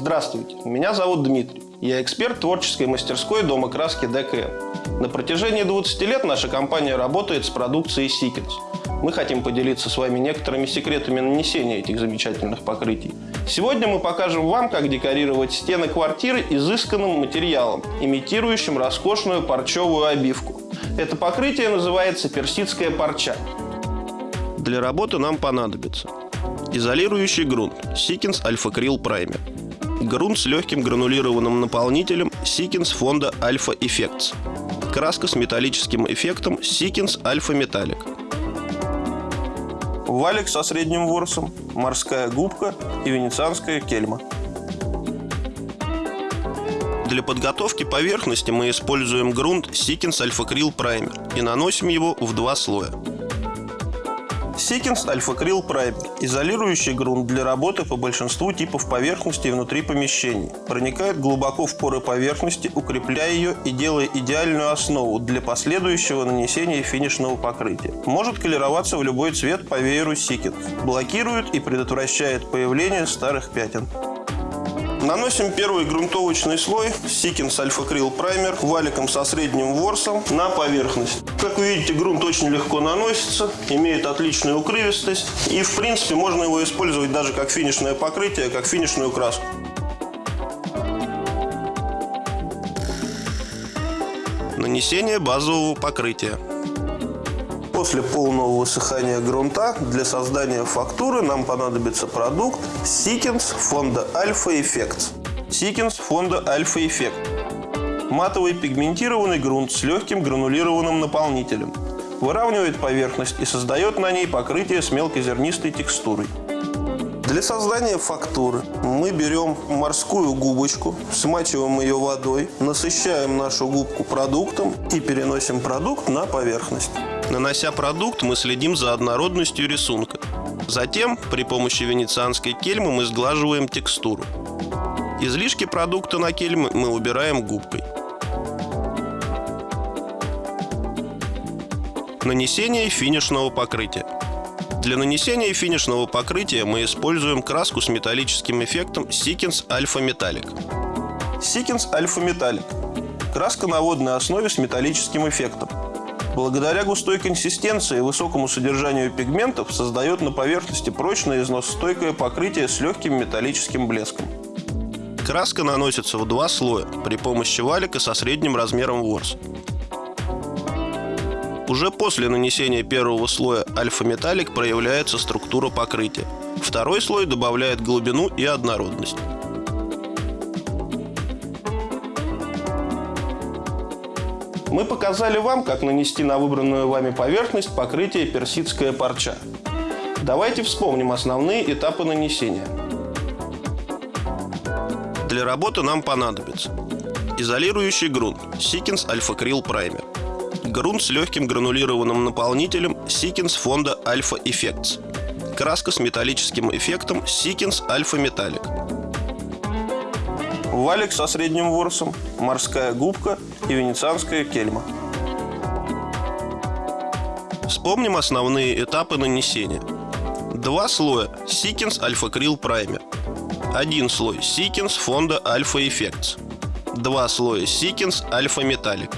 Здравствуйте, меня зовут Дмитрий. Я эксперт творческой мастерской дома краски ДКМ. На протяжении 20 лет наша компания работает с продукцией Seekins. Мы хотим поделиться с вами некоторыми секретами нанесения этих замечательных покрытий. Сегодня мы покажем вам, как декорировать стены квартиры изысканным материалом, имитирующим роскошную парчевую обивку. Это покрытие называется персидская парча. Для работы нам понадобится изолирующий грунт Seekins Alpha Krill Primer, грунт с легким гранулированным наполнителем Seekins фонда Alpha Effects, краска с металлическим эффектом Seekins Alpha Metallic, валик со средним ворсом, морская губка и венецианская кельма. Для подготовки поверхности мы используем грунт Seekins Alpha Krill Primer и наносим его в два слоя. Alpha Krill Primer – изолирующий грунт для работы по большинству типов поверхностей внутри помещений. Проникает глубоко в поры поверхности, укрепляя ее и делая идеальную основу для последующего нанесения финишного покрытия. Может колероваться в любой цвет по вееру Seekins. Блокирует и предотвращает появление старых пятен. Наносим первый грунтовочный слой Alpha Krill Primer валиком со средним ворсом на поверхность. Как вы видите, грунт очень легко наносится, имеет отличную укрывистость и, в принципе, можно его использовать даже как финишное покрытие, как финишную краску. Нанесение базового покрытия. После полного высыхания грунта для создания фактуры нам понадобится продукт Seekins фонда Alpha Effects. Seekins фонда Alpha Effect. Матовый пигментированный грунт с легким гранулированным наполнителем. Выравнивает поверхность и создает на ней покрытие с мелкозернистой текстурой. Для создания фактуры мы берем морскую губочку, смачиваем ее водой, насыщаем нашу губку продуктом и переносим продукт на поверхность. Нанося продукт, мы следим за однородностью рисунка. Затем, при помощи венецианской кельмы мы сглаживаем текстуру. Излишки продукта на кельмы мы убираем губкой. Нанесение финишного покрытия. Для нанесения финишного покрытия мы используем краску с металлическим эффектом Seekins Alpha Metallic. Seekins Alpha Metallic – краска на водной основе с металлическим эффектом. Благодаря густой консистенции и высокому содержанию пигментов создает на поверхности прочное износостойкое покрытие с легким металлическим блеском. Краска наносится в два слоя при помощи валика со средним размером ворс. Уже после нанесения первого слоя альфа-металлик проявляется структура покрытия. Второй слой добавляет глубину и однородность. Мы показали вам, как нанести на выбранную вами поверхность покрытие персидская парча. Давайте вспомним основные этапы нанесения. Для работы нам понадобится изолирующий грунт Seekins Alpha Krill Primer, грунт с легким гранулированным наполнителем Seekins фонда Alpha Effects, краска с металлическим эффектом Seekins Alpha Metallic, валик со средним ворсом, морская губка и венецианская кельма. Вспомним основные этапы нанесения. Два слоя Seekins Alpha Krill Primer. Один слой Seekins фонда Alpha Effects. Два слоя Seekins Alpha Metallic.